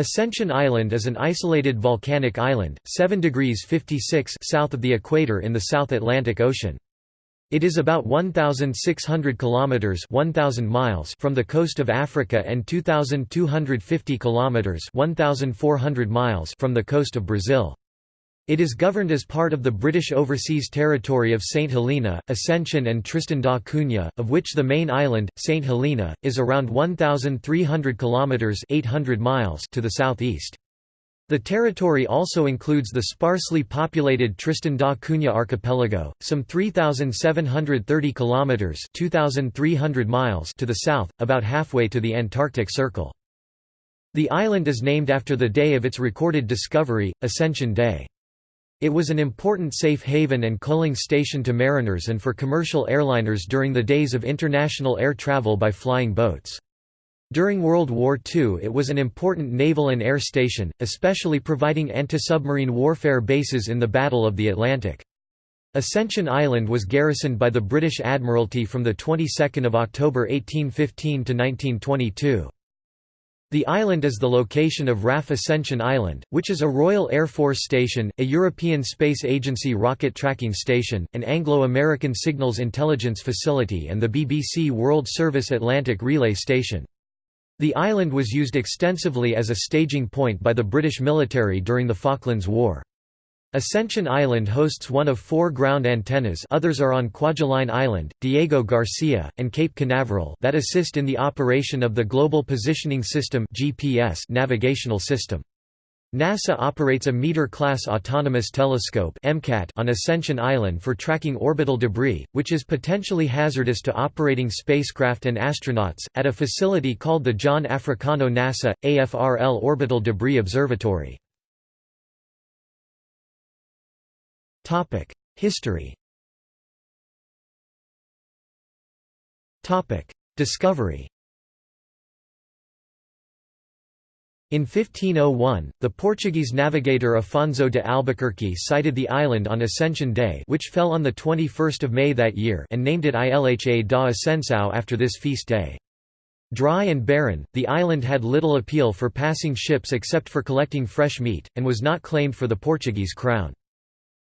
Ascension Island is an isolated volcanic island, 7 degrees 56 south of the equator in the South Atlantic Ocean. It is about 1,600 kilometers (1,000 miles) from the coast of Africa and 2,250 kilometers (1,400 miles) from the coast of Brazil. It is governed as part of the British Overseas Territory of St Helena, Ascension and Tristan da Cunha, of which the main island, St Helena, is around 1,300 kilometers (800 miles) to the southeast. The territory also includes the sparsely populated Tristan da Cunha archipelago, some 3730 kilometers (2300 miles) to the south, about halfway to the Antarctic Circle. The island is named after the day of its recorded discovery, Ascension Day. It was an important safe haven and coaling station to mariners and for commercial airliners during the days of international air travel by flying boats. During World War II it was an important naval and air station, especially providing anti-submarine warfare bases in the Battle of the Atlantic. Ascension Island was garrisoned by the British Admiralty from the 22nd of October 1815 to 1922. The island is the location of RAF Ascension Island, which is a Royal Air Force station, a European Space Agency rocket tracking station, an Anglo-American Signals Intelligence Facility and the BBC World Service Atlantic Relay Station. The island was used extensively as a staging point by the British military during the Falklands War. Ascension Island hosts one of four ground antennas others are on Kwajalein Island, Diego Garcia, and Cape Canaveral that assist in the operation of the Global Positioning System GPS navigational system. NASA operates a Meter-class autonomous telescope on Ascension Island for tracking orbital debris, which is potentially hazardous to operating spacecraft and astronauts, at a facility called the John Africano NASA, AFRL Orbital Debris Observatory. History Discovery In 1501, the Portuguese navigator Afonso de Albuquerque sighted the island on Ascension Day which fell on 21 May that year and named it Ilha da Ascensão after this feast day. Dry and barren, the island had little appeal for passing ships except for collecting fresh meat, and was not claimed for the Portuguese crown.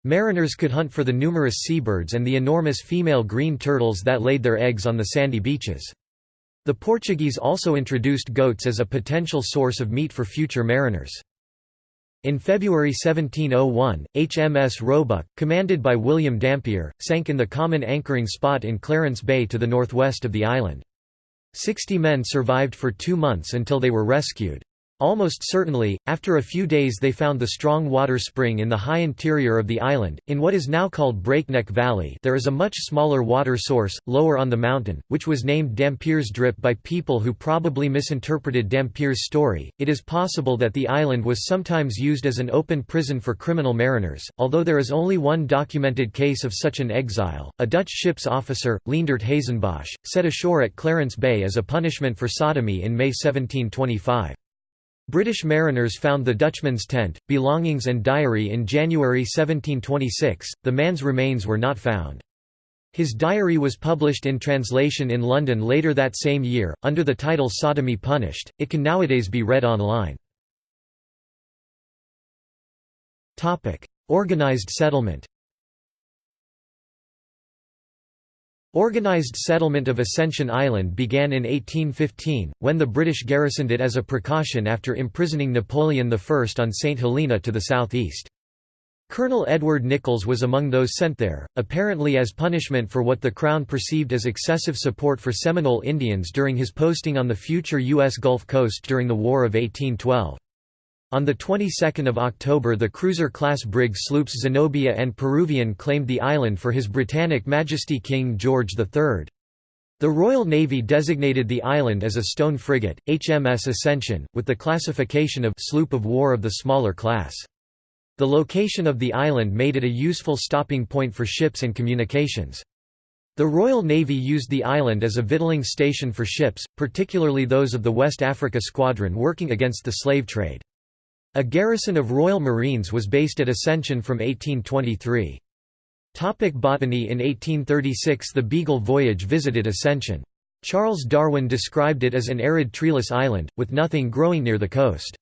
Mariners could hunt for the numerous seabirds and the enormous female green turtles that laid their eggs on the sandy beaches. The Portuguese also introduced goats as a potential source of meat for future mariners. In February 1701, HMS Roebuck, commanded by William Dampier, sank in the common anchoring spot in Clarence Bay to the northwest of the island. Sixty men survived for two months until they were rescued. Almost certainly, after a few days they found the strong water spring in the high interior of the island, in what is now called Breakneck Valley there is a much smaller water source, lower on the mountain, which was named Dampier's Drip by people who probably misinterpreted Dampier's story. It is possible that the island was sometimes used as an open prison for criminal mariners, although there is only one documented case of such an exile. A Dutch ship's officer, Leendert Hazenbosch, set ashore at Clarence Bay as a punishment for sodomy in May 1725. British mariners found the Dutchman's tent, belongings and diary in January 1726, the man's remains were not found. His diary was published in translation in London later that same year, under the title Sodomy Punished. It can nowadays be read online. Organised settlement Organised settlement of Ascension Island began in 1815, when the British garrisoned it as a precaution after imprisoning Napoleon I on St Helena to the southeast. Colonel Edward Nicolls was among those sent there, apparently as punishment for what the Crown perceived as excessive support for Seminole Indians during his posting on the future U.S. Gulf Coast during the War of 1812. On the 22nd of October the cruiser-class brig sloops Zenobia and Peruvian claimed the island for His Britannic Majesty King George III. The Royal Navy designated the island as a stone frigate, HMS Ascension, with the classification of sloop of war of the smaller class. The location of the island made it a useful stopping point for ships and communications. The Royal Navy used the island as a victualling station for ships, particularly those of the West Africa Squadron working against the slave trade. A garrison of Royal Marines was based at Ascension from 1823. Topic botany In 1836 the Beagle voyage visited Ascension. Charles Darwin described it as an arid treeless island, with nothing growing near the coast.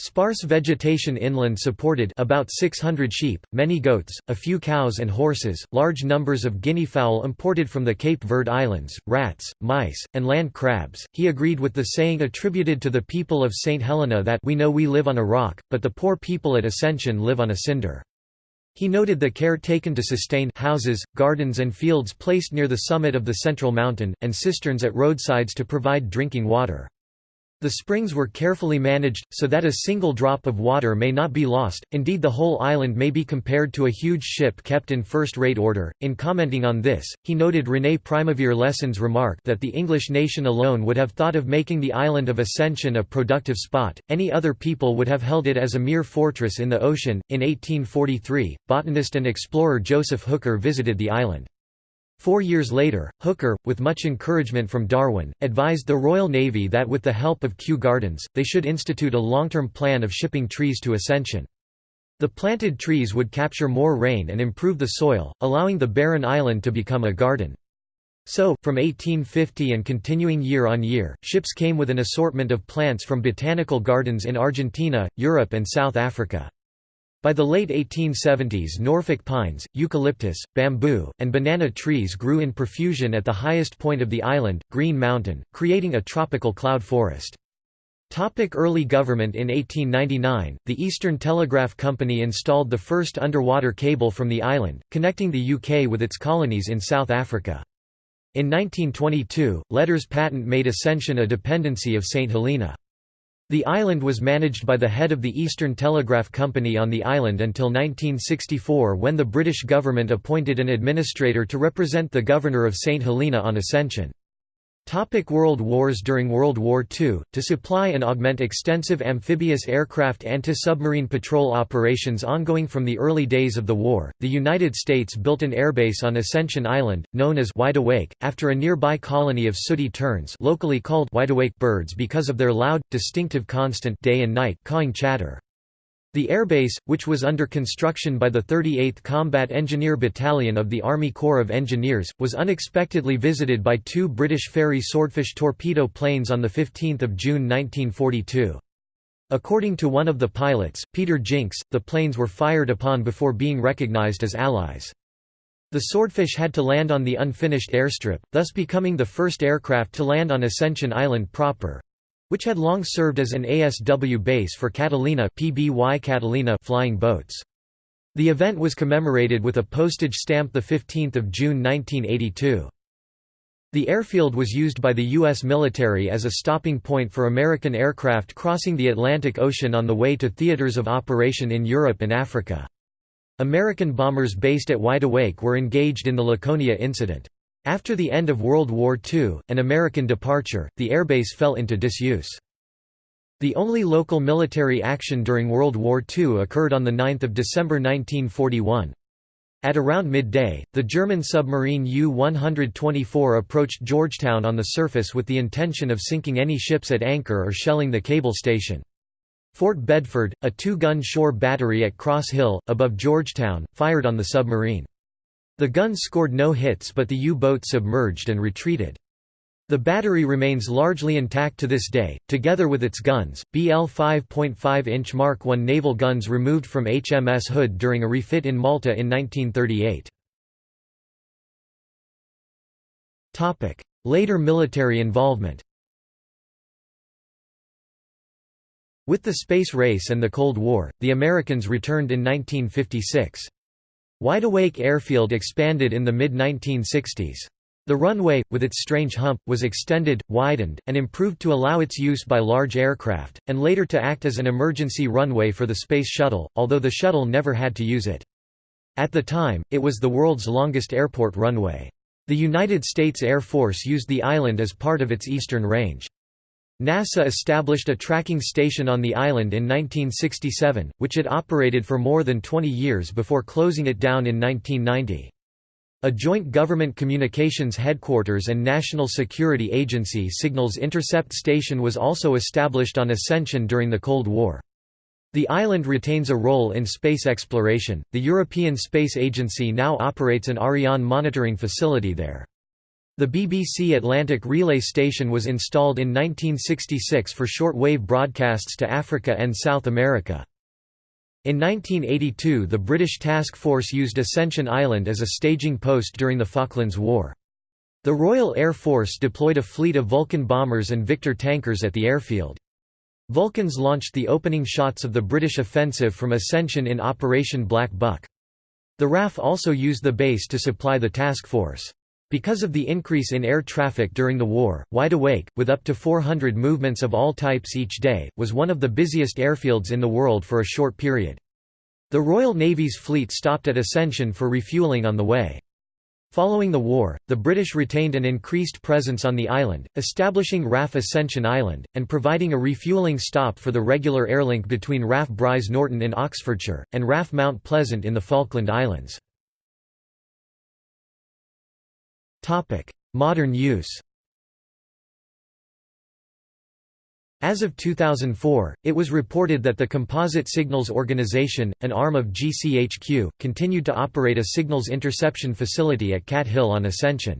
Sparse vegetation inland supported about 600 sheep, many goats, a few cows and horses, large numbers of guinea fowl imported from the Cape Verde Islands, rats, mice, and land crabs. He agreed with the saying attributed to the people of St. Helena that we know we live on a rock, but the poor people at Ascension live on a cinder. He noted the care taken to sustain houses, gardens and fields placed near the summit of the central mountain, and cisterns at roadsides to provide drinking water. The springs were carefully managed, so that a single drop of water may not be lost, indeed the whole island may be compared to a huge ship kept in first-rate order. In commenting on this, he noted René Primevère Lesson's remark that the English nation alone would have thought of making the island of Ascension a productive spot, any other people would have held it as a mere fortress in the ocean. In 1843, botanist and explorer Joseph Hooker visited the island. Four years later, Hooker, with much encouragement from Darwin, advised the Royal Navy that with the help of Kew Gardens, they should institute a long-term plan of shipping trees to Ascension. The planted trees would capture more rain and improve the soil, allowing the barren island to become a garden. So, from 1850 and continuing year on year, ships came with an assortment of plants from botanical gardens in Argentina, Europe and South Africa. By the late 1870s Norfolk pines, eucalyptus, bamboo, and banana trees grew in profusion at the highest point of the island, Green Mountain, creating a tropical cloud forest. Topic early government In 1899, the Eastern Telegraph Company installed the first underwater cable from the island, connecting the UK with its colonies in South Africa. In 1922, letters patent made Ascension a dependency of St Helena. The island was managed by the head of the Eastern Telegraph Company on the island until 1964 when the British government appointed an administrator to represent the governor of St Helena on Ascension. Topic World Wars During World War II, to supply and augment extensive amphibious aircraft anti-submarine patrol operations ongoing from the early days of the war, the United States built an airbase on Ascension Island, known as Wide Awake, after a nearby colony of sooty terns locally called wideawake birds because of their loud, distinctive constant day and night cawing chatter. The airbase, which was under construction by the 38th Combat Engineer Battalion of the Army Corps of Engineers, was unexpectedly visited by two British Fairey Swordfish torpedo planes on 15 June 1942. According to one of the pilots, Peter Jinks, the planes were fired upon before being recognized as Allies. The Swordfish had to land on the unfinished airstrip, thus becoming the first aircraft to land on Ascension Island proper which had long served as an ASW base for Catalina, PBY Catalina flying boats. The event was commemorated with a postage stamp 15 June 1982. The airfield was used by the U.S. military as a stopping point for American aircraft crossing the Atlantic Ocean on the way to theaters of operation in Europe and Africa. American bombers based at Wide Awake were engaged in the Laconia incident. After the end of World War II, and American departure, the airbase fell into disuse. The only local military action during World War II occurred on 9 December 1941. At around midday, the German submarine U-124 approached Georgetown on the surface with the intention of sinking any ships at anchor or shelling the cable station. Fort Bedford, a two-gun shore battery at Cross Hill, above Georgetown, fired on the submarine. The guns scored no hits but the U-boat submerged and retreated. The battery remains largely intact to this day, together with its guns, BL 5.5-inch Mark I naval guns removed from HMS Hood during a refit in Malta in 1938. Later military involvement With the space race and the Cold War, the Americans returned in 1956. Wideawake Airfield expanded in the mid-1960s. The runway, with its strange hump, was extended, widened, and improved to allow its use by large aircraft, and later to act as an emergency runway for the Space Shuttle, although the shuttle never had to use it. At the time, it was the world's longest airport runway. The United States Air Force used the island as part of its eastern range. NASA established a tracking station on the island in 1967, which it operated for more than 20 years before closing it down in 1990. A joint government communications headquarters and national security agency Signals Intercept Station was also established on Ascension during the Cold War. The island retains a role in space exploration. The European Space Agency now operates an Ariane monitoring facility there. The BBC Atlantic Relay Station was installed in 1966 for short-wave broadcasts to Africa and South America. In 1982 the British task force used Ascension Island as a staging post during the Falklands War. The Royal Air Force deployed a fleet of Vulcan bombers and Victor tankers at the airfield. Vulcans launched the opening shots of the British offensive from Ascension in Operation Black Buck. The RAF also used the base to supply the task force. Because of the increase in air traffic during the war, Wide Awake, with up to 400 movements of all types each day, was one of the busiest airfields in the world for a short period. The Royal Navy's fleet stopped at Ascension for refueling on the way. Following the war, the British retained an increased presence on the island, establishing RAF Ascension Island, and providing a refueling stop for the regular airlink between RAF Brize Norton in Oxfordshire, and RAF Mount Pleasant in the Falkland Islands. Modern use As of 2004, it was reported that the Composite Signals Organization, an arm of GCHQ, continued to operate a signals interception facility at Cat Hill on Ascension.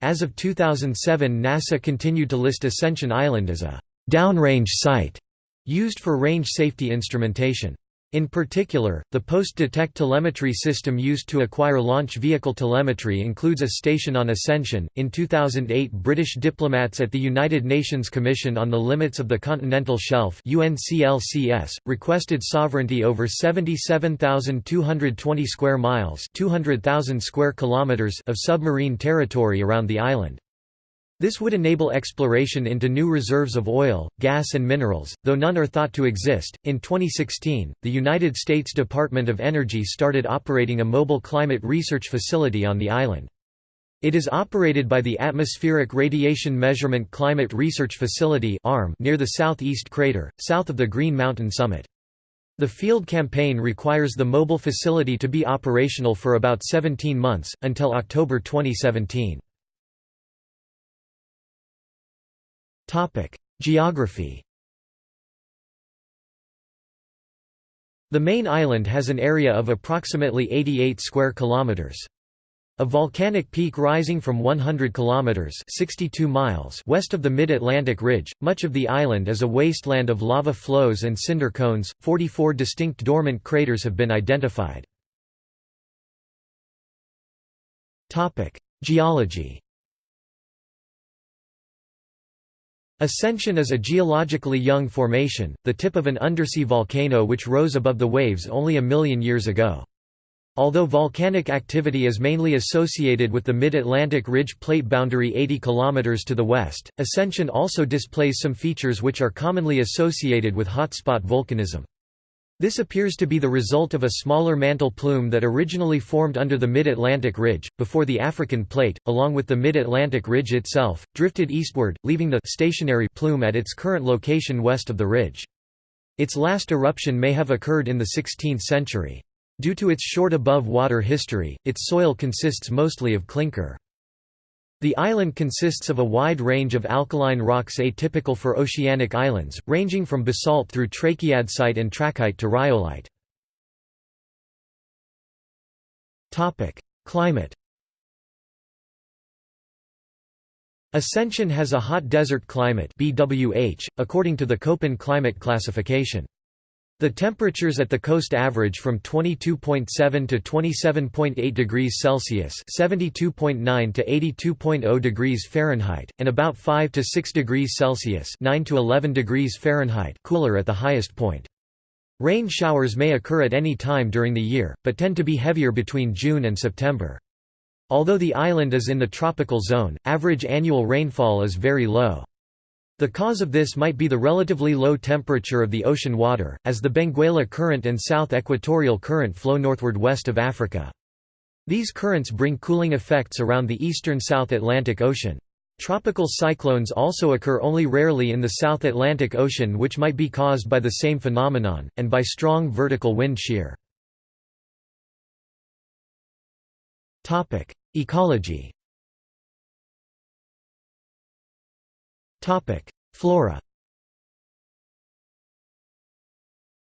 As of 2007 NASA continued to list Ascension Island as a «downrange site» used for range safety instrumentation. In particular, the post-detect telemetry system used to acquire launch vehicle telemetry includes a station on Ascension. In 2008, British diplomats at the United Nations Commission on the Limits of the Continental Shelf (UNCLCS) requested sovereignty over 77,220 square miles (200,000 square kilometers) of submarine territory around the island. This would enable exploration into new reserves of oil, gas, and minerals, though none are thought to exist. In 2016, the United States Department of Energy started operating a mobile climate research facility on the island. It is operated by the Atmospheric Radiation Measurement Climate Research Facility near the southeast crater, south of the Green Mountain summit. The field campaign requires the mobile facility to be operational for about 17 months, until October 2017. Topic: Geography. The main island has an area of approximately 88 square kilometers. A volcanic peak rising from 100 kilometers (62 miles) west of the mid-Atlantic ridge, much of the island is a wasteland of lava flows and cinder cones. 44 distinct dormant craters have been identified. Topic: Geology. Ascension is a geologically young formation, the tip of an undersea volcano which rose above the waves only a million years ago. Although volcanic activity is mainly associated with the mid-Atlantic ridge plate boundary 80 km to the west, Ascension also displays some features which are commonly associated with hotspot volcanism. This appears to be the result of a smaller mantle plume that originally formed under the Mid-Atlantic Ridge, before the African Plate, along with the Mid-Atlantic Ridge itself, drifted eastward, leaving the stationary plume at its current location west of the ridge. Its last eruption may have occurred in the 16th century. Due to its short above-water history, its soil consists mostly of clinker. The island consists of a wide range of alkaline rocks atypical for oceanic islands, ranging from basalt through trachyandesite and trachyte to rhyolite. Climate Ascension has a hot desert climate BWH, according to the Köppen climate classification. The temperatures at the coast average from 22.7 to 27.8 degrees Celsius (72.9 to 82.0 degrees Fahrenheit), and about 5 to 6 degrees Celsius (9 to 11 degrees Fahrenheit) cooler at the highest point. Rain showers may occur at any time during the year, but tend to be heavier between June and September. Although the island is in the tropical zone, average annual rainfall is very low. The cause of this might be the relatively low temperature of the ocean water, as the Benguela Current and South Equatorial Current flow northward west of Africa. These currents bring cooling effects around the eastern South Atlantic Ocean. Tropical cyclones also occur only rarely in the South Atlantic Ocean which might be caused by the same phenomenon, and by strong vertical wind shear. Ecology Flora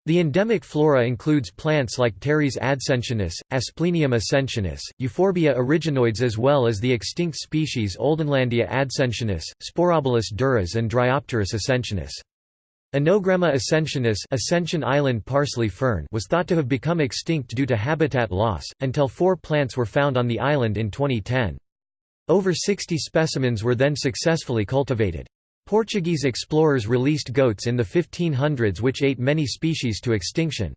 The endemic flora includes plants like Pteris adscensionis, Asplenium ascensionis, Euphorbia origanoides as well as the extinct species Oldenlandia adscensionis, Sporobolus durus and Dryopteris ascensionis. Anogramma ascensionis Ascension Island parsley fern was thought to have become extinct due to habitat loss, until four plants were found on the island in 2010. Over 60 specimens were then successfully cultivated. Portuguese explorers released goats in the 1500s which ate many species to extinction.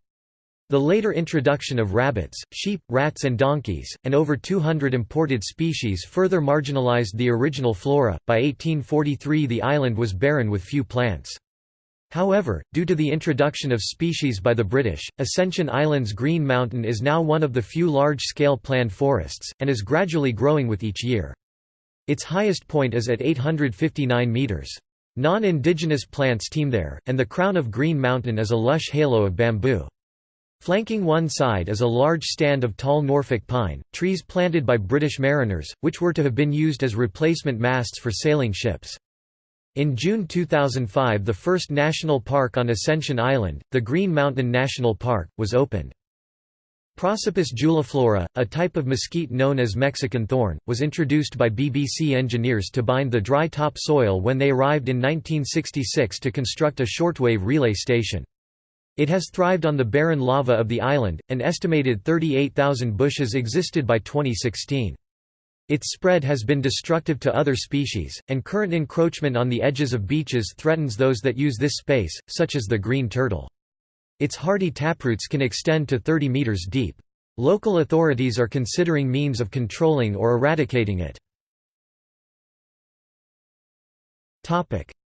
The later introduction of rabbits, sheep, rats and donkeys, and over 200 imported species further marginalized the original flora. By 1843 the island was barren with few plants. However, due to the introduction of species by the British, Ascension Island's Green Mountain is now one of the few large-scale planned forests, and is gradually growing with each year. Its highest point is at 859 metres. Non-indigenous plants teem there, and the crown of Green Mountain is a lush halo of bamboo. Flanking one side is a large stand of tall Norfolk pine, trees planted by British mariners, which were to have been used as replacement masts for sailing ships. In June 2005 the first national park on Ascension Island, the Green Mountain National Park, was opened. Prosopis juliflora, a type of mesquite known as Mexican thorn, was introduced by BBC engineers to bind the dry top soil when they arrived in 1966 to construct a shortwave relay station. It has thrived on the barren lava of the island, an estimated 38,000 bushes existed by 2016. Its spread has been destructive to other species, and current encroachment on the edges of beaches threatens those that use this space, such as the green turtle. Its hardy taproots can extend to 30 meters deep. Local authorities are considering means of controlling or eradicating it.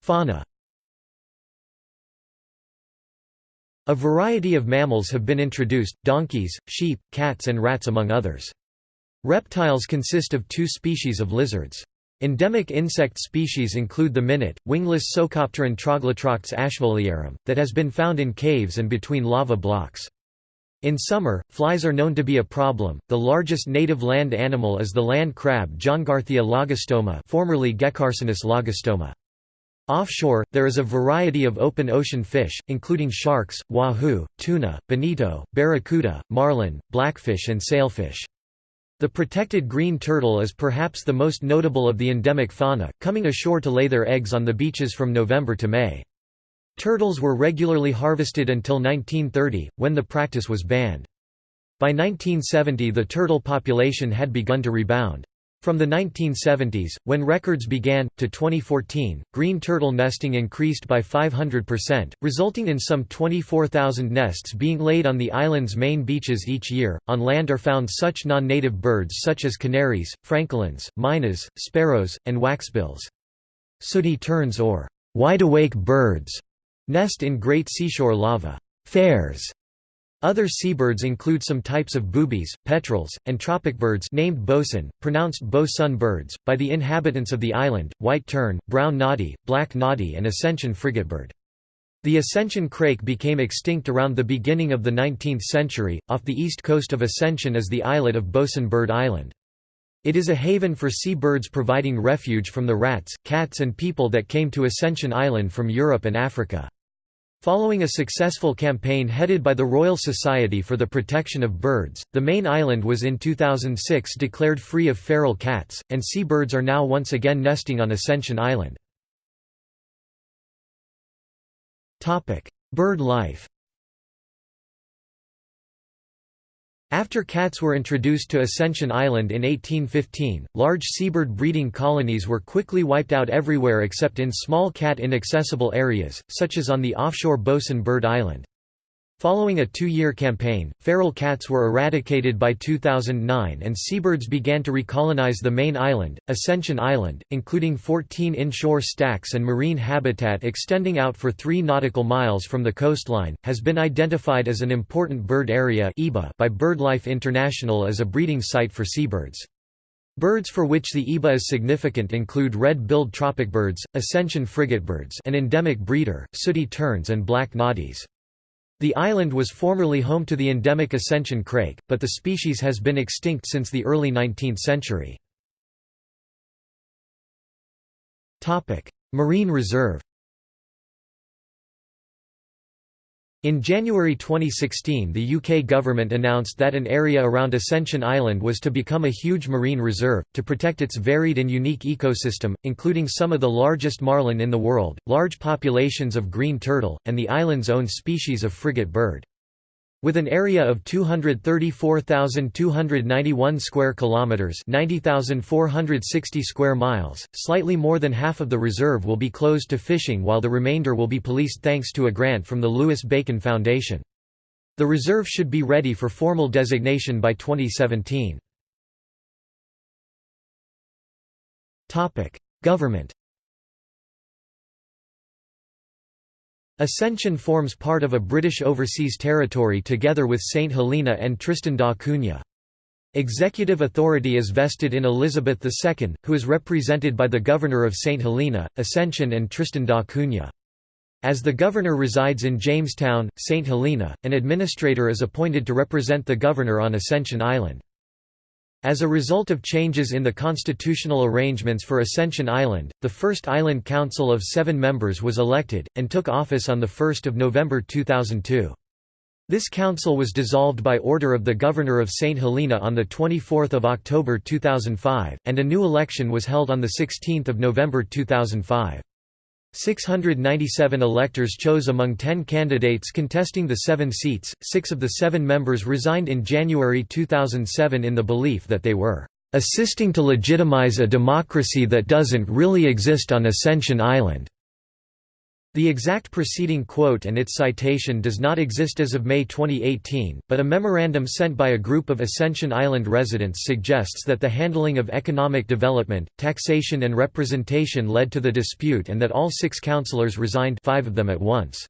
Fauna A variety of mammals have been introduced, donkeys, sheep, cats and rats among others. Reptiles consist of two species of lizards. Endemic insect species include the minute, wingless Psocopteran Troglotroctes ashmolearum, that has been found in caves and between lava blocks. In summer, flies are known to be a problem. The largest native land animal is the land crab Johngarthia lagostoma, formerly Gecarcinus lagostoma. Offshore, there is a variety of open ocean fish, including sharks, wahoo, tuna, bonito, barracuda, marlin, blackfish and sailfish. The protected green turtle is perhaps the most notable of the endemic fauna, coming ashore to lay their eggs on the beaches from November to May. Turtles were regularly harvested until 1930, when the practice was banned. By 1970 the turtle population had begun to rebound. From the 1970s, when records began, to 2014, green turtle nesting increased by 500%, resulting in some 24,000 nests being laid on the island's main beaches each year. On land are found such non native birds such as canaries, francolins, mynas, sparrows, and waxbills. Sooty terns or wide awake birds nest in great seashore lava. Fares other seabirds include some types of boobies, petrels, and tropic birds named bosun, pronounced bo-sun birds, by the inhabitants of the island, white tern, brown noddy, black noddy and Ascension frigatebird. The Ascension crake became extinct around the beginning of the 19th century. Off the east coast of Ascension is the islet of Bosun Bird Island. It is a haven for seabirds providing refuge from the rats, cats and people that came to Ascension Island from Europe and Africa. Following a successful campaign headed by the Royal Society for the Protection of Birds, the main island was in 2006 declared free of feral cats, and seabirds are now once again nesting on Ascension Island. Bird life After cats were introduced to Ascension Island in 1815, large seabird breeding colonies were quickly wiped out everywhere except in small cat-inaccessible areas, such as on the offshore Bosun Bird Island. Following a two-year campaign, feral cats were eradicated by 2009 and seabirds began to recolonize the main island, Ascension Island, including 14 inshore stacks and marine habitat extending out for 3 nautical miles from the coastline, has been identified as an important bird area by BirdLife International as a breeding site for seabirds. Birds for which the EBA is significant include red-billed tropicbirds, Ascension frigatebirds an endemic breeder, sooty terns and black noddies. The island was formerly home to the endemic Ascension crake, but the species has been extinct since the early 19th century. Marine reserve In January 2016 the UK government announced that an area around Ascension Island was to become a huge marine reserve, to protect its varied and unique ecosystem, including some of the largest marlin in the world, large populations of green turtle, and the island's own species of frigate bird. With an area of 234,291 square kilometers, 90,460 square miles, slightly more than half of the reserve will be closed to fishing while the remainder will be policed thanks to a grant from the Louis Bacon Foundation. The reserve should be ready for formal designation by 2017. Topic: Government Ascension forms part of a British Overseas Territory together with St Helena and Tristan da Cunha. Executive authority is vested in Elizabeth II, who is represented by the Governor of St Helena, Ascension and Tristan da Cunha. As the governor resides in Jamestown, St Helena, an administrator is appointed to represent the governor on Ascension Island. As a result of changes in the constitutional arrangements for Ascension Island, the first Island Council of seven members was elected, and took office on 1 November 2002. This council was dissolved by order of the Governor of St. Helena on 24 October 2005, and a new election was held on 16 November 2005. 697 electors chose among 10 candidates contesting the seven seats. Six of the seven members resigned in January 2007 in the belief that they were assisting to legitimize a democracy that doesn't really exist on Ascension Island. The exact preceding quote and its citation does not exist as of May 2018, but a memorandum sent by a group of Ascension Island residents suggests that the handling of economic development, taxation and representation led to the dispute and that all six councillors resigned five of them at once.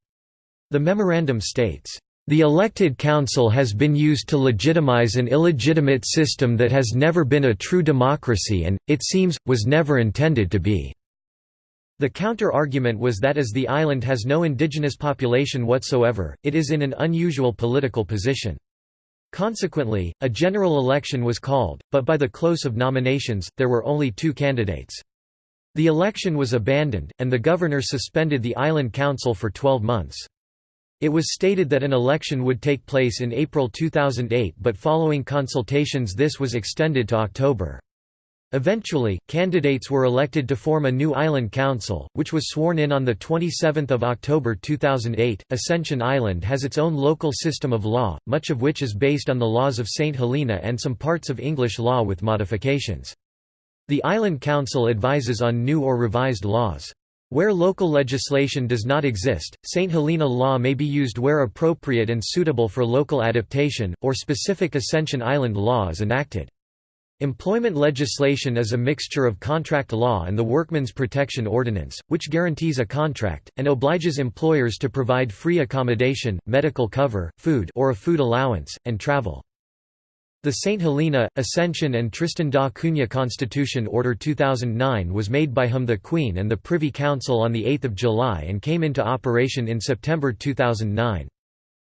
The memorandum states, "...the elected council has been used to legitimize an illegitimate system that has never been a true democracy and, it seems, was never intended to be." The counter-argument was that as the island has no indigenous population whatsoever, it is in an unusual political position. Consequently, a general election was called, but by the close of nominations, there were only two candidates. The election was abandoned, and the governor suspended the island council for 12 months. It was stated that an election would take place in April 2008 but following consultations this was extended to October. Eventually, candidates were elected to form a new island council, which was sworn in on 27 October 2008. Ascension Island has its own local system of law, much of which is based on the laws of St. Helena and some parts of English law with modifications. The Island Council advises on new or revised laws. Where local legislation does not exist, St. Helena law may be used where appropriate and suitable for local adaptation, or specific Ascension Island law is enacted. Employment legislation is a mixture of contract law and the Workmen's Protection Ordinance, which guarantees a contract, and obliges employers to provide free accommodation, medical cover, food or a food allowance, and travel. The St. Helena, Ascension and Tristan da Cunha Constitution Order 2009 was made by HM the Queen and the Privy Council on 8 July and came into operation in September 2009.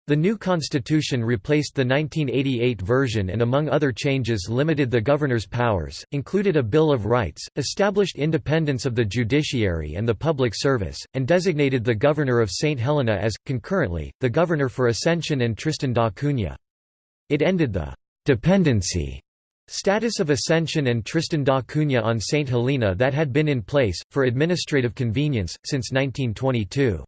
The new constitution replaced the 1988 version and among other changes limited the governor's powers, included a Bill of Rights, established independence of the judiciary and the public service, and designated the governor of St. Helena as, concurrently, the governor for Ascension and Tristan da Cunha. It ended the «dependency» status of Ascension and Tristan da Cunha on St. Helena that had been in place, for administrative convenience, since 1922.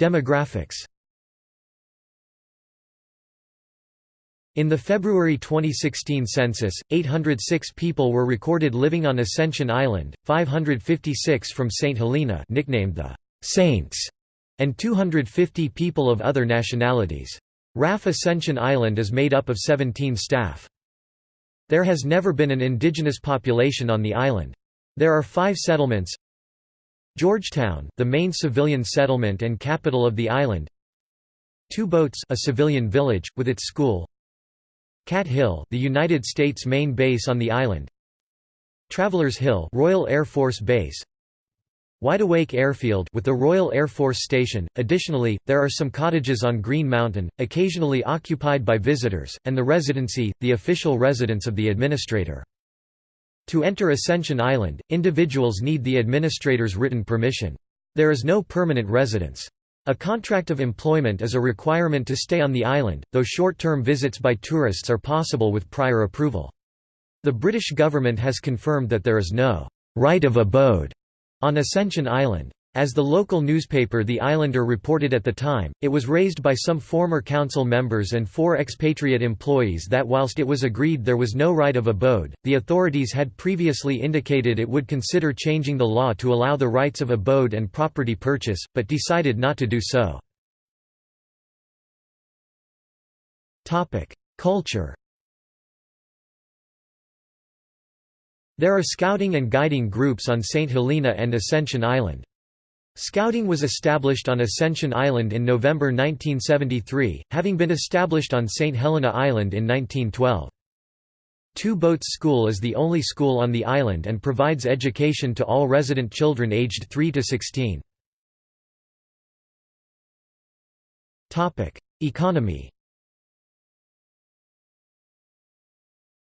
Demographics In the February 2016 census, 806 people were recorded living on Ascension Island, 556 from St. Helena nicknamed the «Saints», and 250 people of other nationalities. RAF Ascension Island is made up of 17 staff. There has never been an indigenous population on the island. There are five settlements Georgetown, the main civilian settlement and capital of the island. Two Boats, a civilian village with its school. Cat Hill, the United States main base on the island. Travelers Hill, Royal Air Force Base. Wideawake Airfield with the Royal Air Force Station. Additionally, there are some cottages on Green Mountain, occasionally occupied by visitors, and the residency, the official residence of the administrator. To enter Ascension Island, individuals need the administrator's written permission. There is no permanent residence. A contract of employment is a requirement to stay on the island, though short-term visits by tourists are possible with prior approval. The British government has confirmed that there is no «right of abode» on Ascension Island. As the local newspaper The Islander reported at the time, it was raised by some former council members and four expatriate employees that whilst it was agreed there was no right of abode, the authorities had previously indicated it would consider changing the law to allow the rights of abode and property purchase, but decided not to do so. Culture There are scouting and guiding groups on St. Helena and Ascension Island. Scouting was established on Ascension Island in November 1973, having been established on St. Helena Island in 1912. Two Boats School is the only school on the island and provides education to all resident children aged 3 to 16. Economy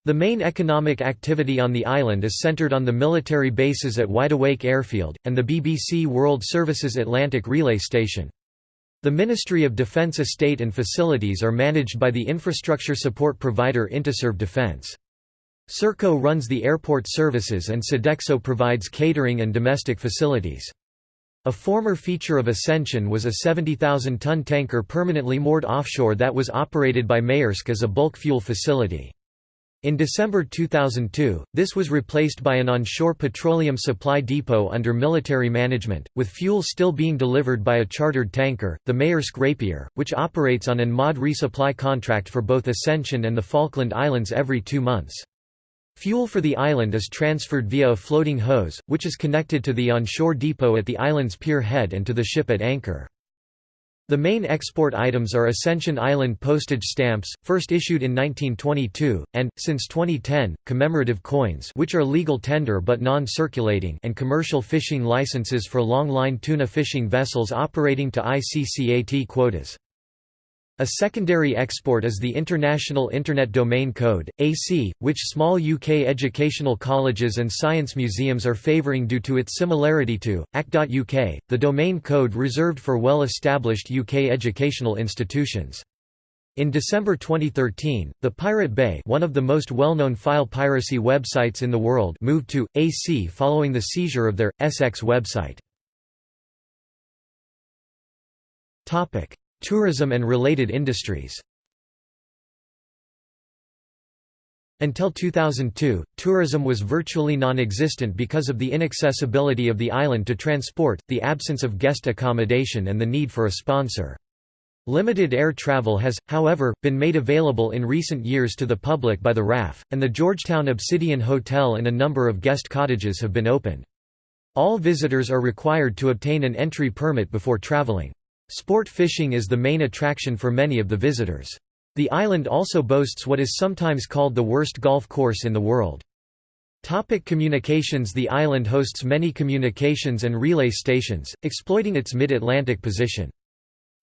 The main economic activity on the island is centered on the military bases at Wideawake Airfield, and the BBC World Services Atlantic Relay Station. The Ministry of Defence estate and facilities are managed by the infrastructure support provider Interserve Defence. Serco runs the airport services and Sodexo provides catering and domestic facilities. A former feature of Ascension was a 70,000-ton tanker permanently moored offshore that was operated by Maersk as a bulk fuel facility. In December 2002, this was replaced by an onshore petroleum supply depot under military management, with fuel still being delivered by a chartered tanker, the Maersk Rapier, which operates on an MOD resupply contract for both Ascension and the Falkland Islands every two months. Fuel for the island is transferred via a floating hose, which is connected to the onshore depot at the island's pier head and to the ship at anchor. The main export items are Ascension Island postage stamps, first issued in 1922, and, since 2010, commemorative coins which are legal tender but non-circulating and commercial fishing licenses for long-line tuna fishing vessels operating to ICCAT quotas. A secondary export is the International Internet Domain Code, AC, which small UK educational colleges and science museums are favouring due to its similarity to, ACT.UK, the domain code reserved for well-established UK educational institutions. In December 2013, the Pirate Bay one of the most well-known file piracy websites in the world moved to, AC following the seizure of their, SX website. Tourism and related industries Until 2002, tourism was virtually non-existent because of the inaccessibility of the island to transport, the absence of guest accommodation and the need for a sponsor. Limited air travel has, however, been made available in recent years to the public by the RAF, and the Georgetown Obsidian Hotel and a number of guest cottages have been opened. All visitors are required to obtain an entry permit before traveling. Sport fishing is the main attraction for many of the visitors. The island also boasts what is sometimes called the worst golf course in the world. Topic communications The island hosts many communications and relay stations, exploiting its mid-Atlantic position.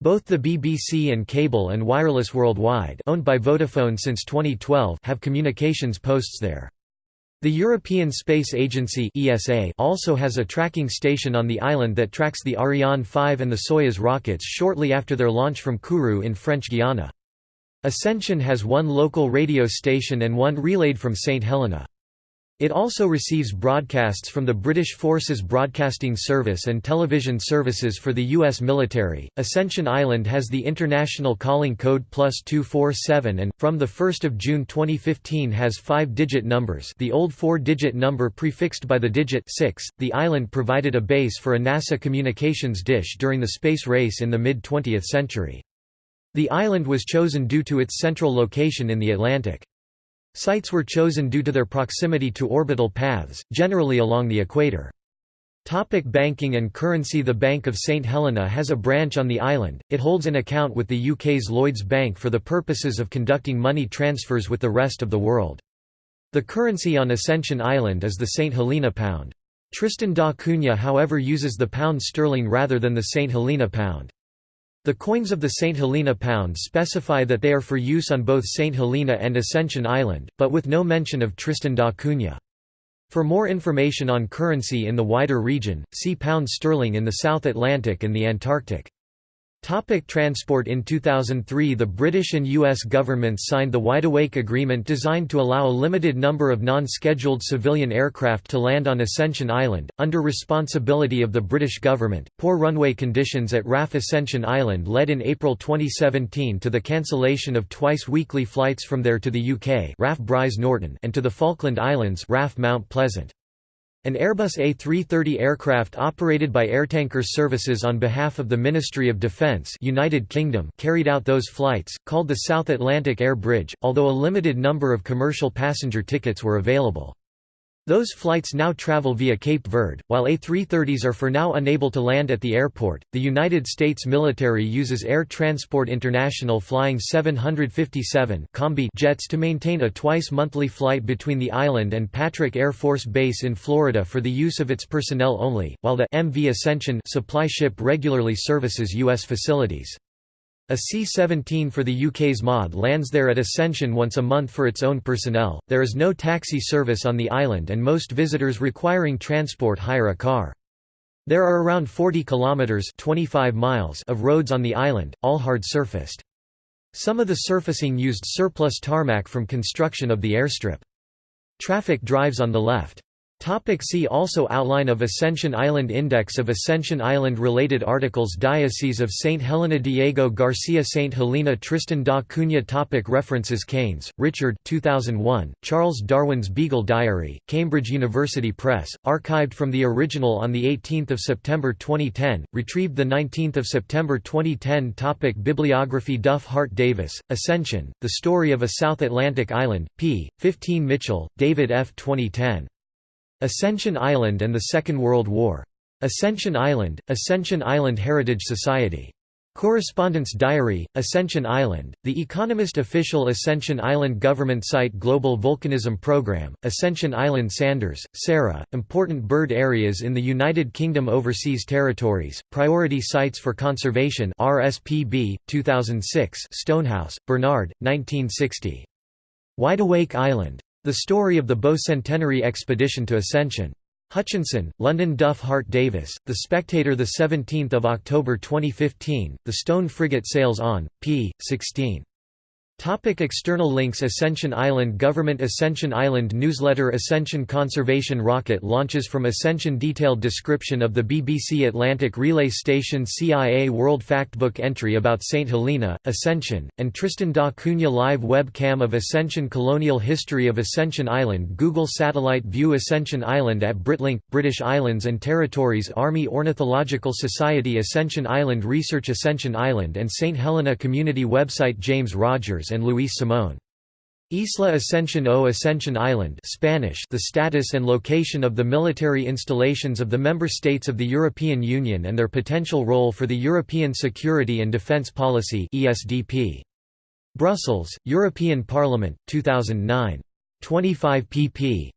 Both the BBC and Cable and Wireless Worldwide owned by Vodafone since 2012 have communications posts there. The European Space Agency (ESA) also has a tracking station on the island that tracks the Ariane 5 and the Soyuz rockets shortly after their launch from Kourou in French Guiana. Ascension has one local radio station and one relayed from St Helena. It also receives broadcasts from the British Forces Broadcasting Service and television services for the U.S. military. Ascension Island has the international calling code plus 247 and, from 1 June 2015 has five-digit numbers the old four-digit number prefixed by the digit 6. The island provided a base for a NASA communications dish during the space race in the mid-20th century. The island was chosen due to its central location in the Atlantic. Sites were chosen due to their proximity to orbital paths, generally along the equator. Topic banking and currency The Bank of St Helena has a branch on the island, it holds an account with the UK's Lloyds Bank for the purposes of conducting money transfers with the rest of the world. The currency on Ascension Island is the St Helena pound. Tristan da Cunha however uses the pound sterling rather than the St Helena pound. The coins of the St. Helena pound specify that they are for use on both St. Helena and Ascension Island, but with no mention of Tristan da Cunha. For more information on currency in the wider region, see pound sterling in the South Atlantic and the Antarctic. Topic transport In 2003 the British and US governments signed the Wideawake Agreement designed to allow a limited number of non-scheduled civilian aircraft to land on Ascension Island, under responsibility of the British government. Poor runway conditions at RAF Ascension Island led in April 2017 to the cancellation of twice weekly flights from there to the UK RAF Norton and to the Falkland Islands RAF Mount Pleasant. An Airbus A330 aircraft operated by Airtankers Services on behalf of the Ministry of Defence United Kingdom carried out those flights, called the South Atlantic Air Bridge, although a limited number of commercial passenger tickets were available. Those flights now travel via Cape Verde, while A330s are for now unable to land at the airport. The United States military uses Air Transport International flying 757 Combi jets to maintain a twice monthly flight between the island and Patrick Air Force Base in Florida for the use of its personnel only, while the MV Ascension supply ship regularly services U.S. facilities. A C-17 for the UK's MOD lands there at Ascension once a month for its own personnel. There is no taxi service on the island and most visitors requiring transport hire a car. There are around 40 kilometers (25 miles) of roads on the island, all hard surfaced. Some of the surfacing used surplus tarmac from construction of the airstrip. Traffic drives on the left. Topic see also Outline of Ascension Island Index of Ascension Island Related articles Diocese of St. Helena Diego Garcia St. Helena Tristan da Cunha topic References Keynes, Richard 2001, Charles Darwin's Beagle Diary, Cambridge University Press, archived from the original on 18 September 2010, retrieved 19 September 2010 topic Bibliography Duff Hart Davis, Ascension, The Story of a South Atlantic Island, p. 15 Mitchell, David F. 2010. Ascension Island and the Second World War. Ascension Island, Ascension Island Heritage Society. Correspondence Diary, Ascension Island, The Economist Official Ascension Island Government Site Global Volcanism Program, Ascension Island Sanders, Sarah, Important Bird Areas in the United Kingdom Overseas Territories, Priority Sites for Conservation RSPB, 2006 Stonehouse, Bernard, 1960. Wideawake Island. The Story of the Bow-Centenary Expedition to Ascension. Hutchinson, London Duff Hart Davis, The Spectator 17 October 2015, The Stone Frigate Sails On, p. 16. Topic external links Ascension Island Government Ascension Island Newsletter Ascension Conservation Rocket launches from Ascension Detailed description of the BBC Atlantic Relay Station CIA World Factbook entry about St. Helena, Ascension, and Tristan da Cunha live webcam of Ascension Colonial History of Ascension Island Google Satellite View Ascension Island at Britlink, British Islands and Territories Army Ornithological Society Ascension Island Research Ascension Island and St. Helena Community website James Rogers and Luis Simón. Isla Ascension o Ascension Island Spanish The status and location of the military installations of the member states of the European Union and their potential role for the European Security and Defence Policy ESDP. Brussels, European Parliament, 2009. 25 pp.